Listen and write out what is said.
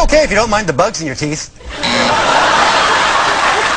It's okay if you don't mind the bugs in your teeth.